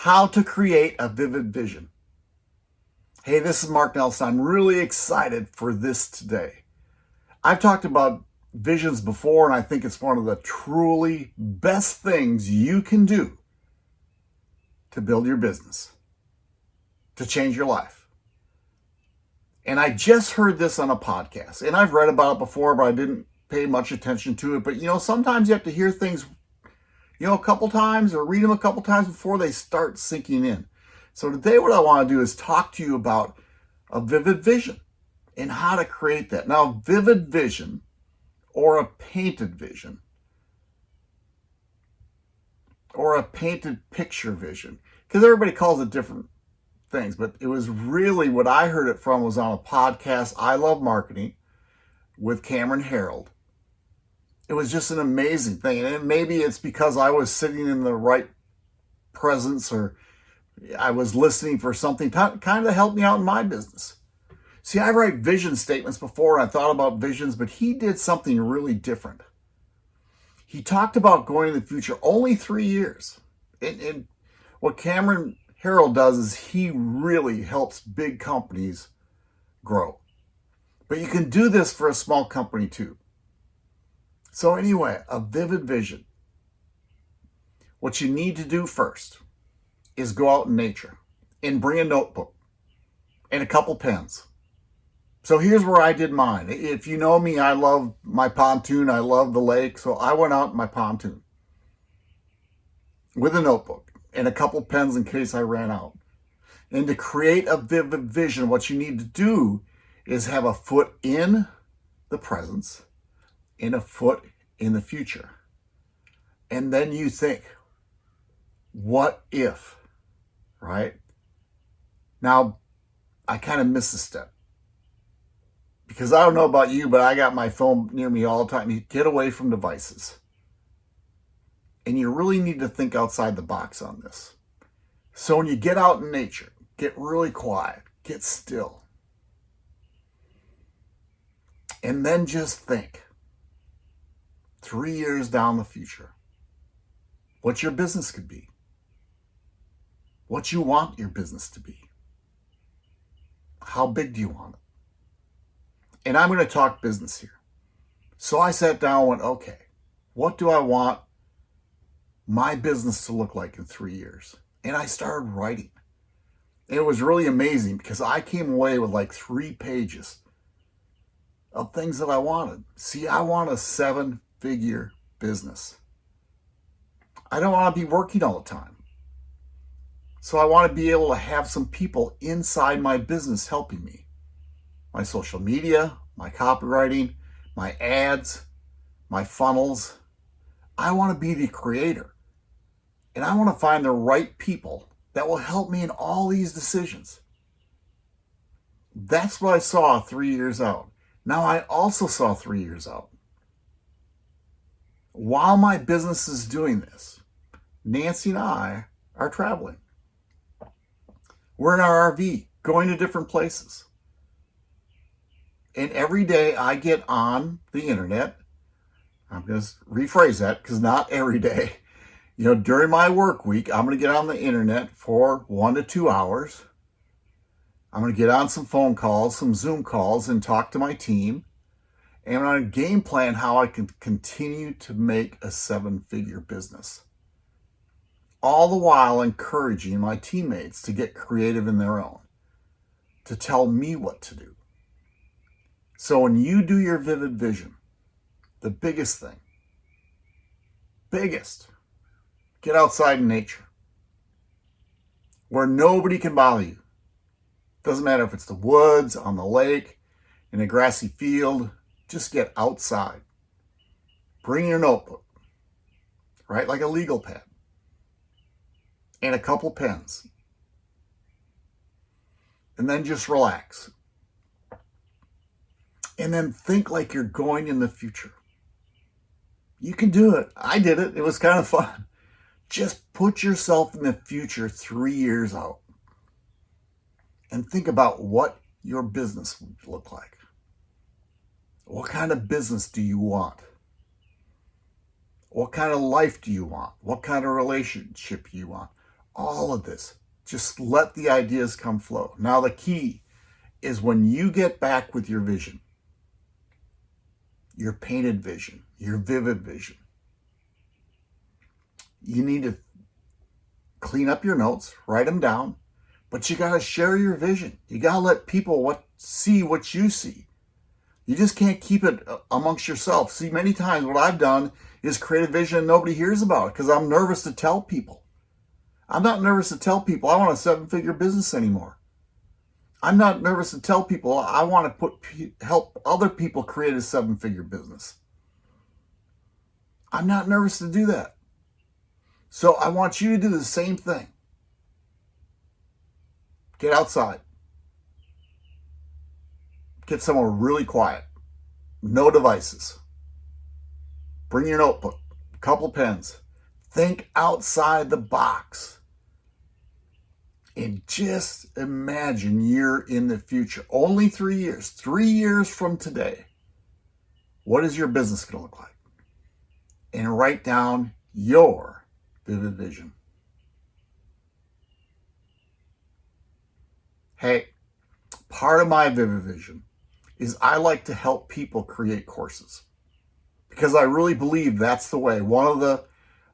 how to create a vivid vision. Hey, this is Mark Nelson. I'm really excited for this today. I've talked about visions before, and I think it's one of the truly best things you can do to build your business, to change your life. And I just heard this on a podcast, and I've read about it before, but I didn't pay much attention to it. But you know, sometimes you have to hear things, you know, a couple times or read them a couple times before they start sinking in. So today, what I want to do is talk to you about a vivid vision and how to create that. Now, vivid vision or a painted vision or a painted picture vision because everybody calls it different things but it was really what i heard it from was on a podcast i love marketing with cameron herold it was just an amazing thing and maybe it's because i was sitting in the right presence or i was listening for something to kind of help me out in my business See, I write vision statements before and I thought about visions, but he did something really different. He talked about going in the future only three years. And, and what Cameron Herold does is he really helps big companies grow. But you can do this for a small company too. So anyway, a vivid vision. What you need to do first is go out in nature and bring a notebook and a couple pens so here's where I did mine. If you know me, I love my pontoon. I love the lake. So I went out in my pontoon with a notebook and a couple pens in case I ran out. And to create a vivid vision, what you need to do is have a foot in the presence and a foot in the future. And then you think, what if, right? Now, I kind of missed a step because I don't know about you, but I got my phone near me all the time. You get away from devices. And you really need to think outside the box on this. So when you get out in nature, get really quiet, get still. And then just think three years down the future, what your business could be, what you want your business to be. How big do you want it? And I'm going to talk business here. So I sat down and went, okay, what do I want my business to look like in three years? And I started writing. And it was really amazing because I came away with like three pages of things that I wanted. See, I want a seven figure business. I don't want to be working all the time. So I want to be able to have some people inside my business helping me my social media, my copywriting, my ads, my funnels. I want to be the creator. And I want to find the right people that will help me in all these decisions. That's what I saw three years out. Now I also saw three years out. While my business is doing this, Nancy and I are traveling. We're in our RV, going to different places. And every day I get on the internet, I'm going to rephrase that because not every day. You know, during my work week, I'm going to get on the internet for one to two hours. I'm going to get on some phone calls, some Zoom calls, and talk to my team. And on a game plan how I can continue to make a seven figure business. All the while encouraging my teammates to get creative in their own, to tell me what to do. So when you do your vivid vision, the biggest thing, biggest, get outside in nature where nobody can bother you. Doesn't matter if it's the woods, on the lake, in a grassy field, just get outside. Bring your notebook, right? Like a legal pad and a couple pens. And then just relax and then think like you're going in the future. You can do it. I did it. It was kind of fun. Just put yourself in the future three years out and think about what your business would look like. What kind of business do you want? What kind of life do you want? What kind of relationship do you want? All of this. Just let the ideas come flow. Now, the key is when you get back with your vision, your painted vision, your vivid vision, you need to clean up your notes, write them down, but you got to share your vision. You got to let people what see what you see. You just can't keep it uh, amongst yourself. See, many times what I've done is create a vision nobody hears about because I'm nervous to tell people. I'm not nervous to tell people I want a seven-figure business anymore. I'm not nervous to tell people I want to put help other people create a seven-figure business. I'm not nervous to do that. So I want you to do the same thing. Get outside. Get somewhere really quiet. No devices. Bring your notebook, a couple pens. Think outside the box. And just imagine you're in the future. Only three years, three years from today. What is your business going to look like? And write down your vivid vision. Hey, part of my vivid vision is I like to help people create courses because I really believe that's the way. One of the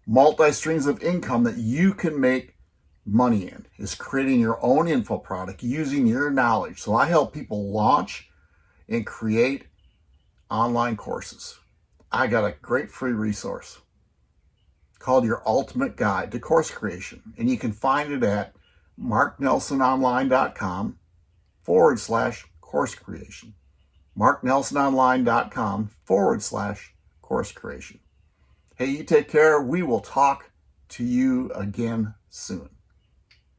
multi streams of income that you can make money in is creating your own info product using your knowledge. So I help people launch and create online courses. I got a great free resource called Your Ultimate Guide to Course Creation. And you can find it at marknelsononline.com forward slash course creation. marknelsononline.com forward slash course creation. Hey, you take care. We will talk to you again soon.